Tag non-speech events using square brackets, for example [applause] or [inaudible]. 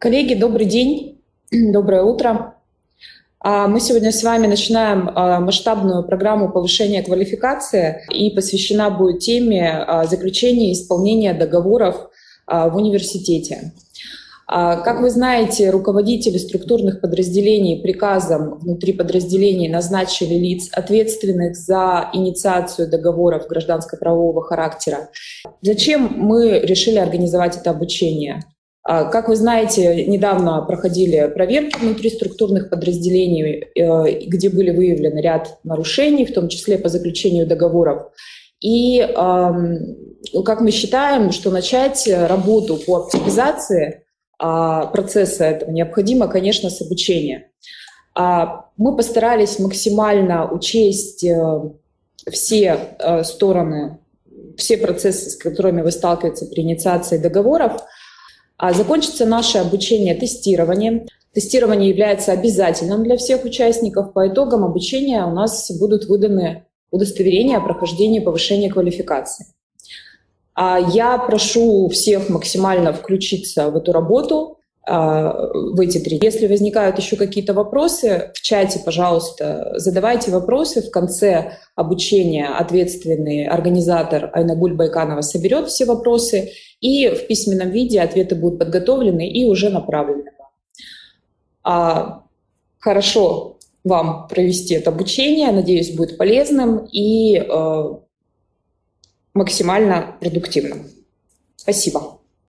Коллеги, добрый день, [clears throat] доброе утро. А, мы сегодня с вами начинаем а, масштабную программу повышения квалификации и посвящена будет теме а, заключения и исполнения договоров в университете. Как вы знаете, руководители структурных подразделений приказом внутри подразделений назначили лиц, ответственных за инициацию договоров гражданско-правового характера. Зачем мы решили организовать это обучение? А, как вы знаете, недавно проходили проверки внутри структурных подразделений, э, где были выявлены ряд нарушений, в том числе по заключению договоров. И как мы считаем, что начать работу по оптимизации а, процесса этого необходимо, конечно, с обучения. А, мы постарались максимально учесть э, все э, стороны, все процессы, с которыми вы сталкиваетесь при инициации договоров, закончится наше обучение тестированием. Тестирование является обязательным для всех участников. По итогам обучения у нас будут выданы удостоверения о прохождении повышения квалификации. А я прошу всех максимально включиться в эту работу, а, в эти три. Если возникают еще какие-то вопросы, в чате, пожалуйста, задавайте вопросы. В конце обучения ответственный организатор Айнагуль Байканова соберет все вопросы, и в письменном виде ответы будут подготовлены и уже направлены. А, хорошо вам провести это обучение, надеюсь, будет полезным и э, максимально продуктивным. Спасибо.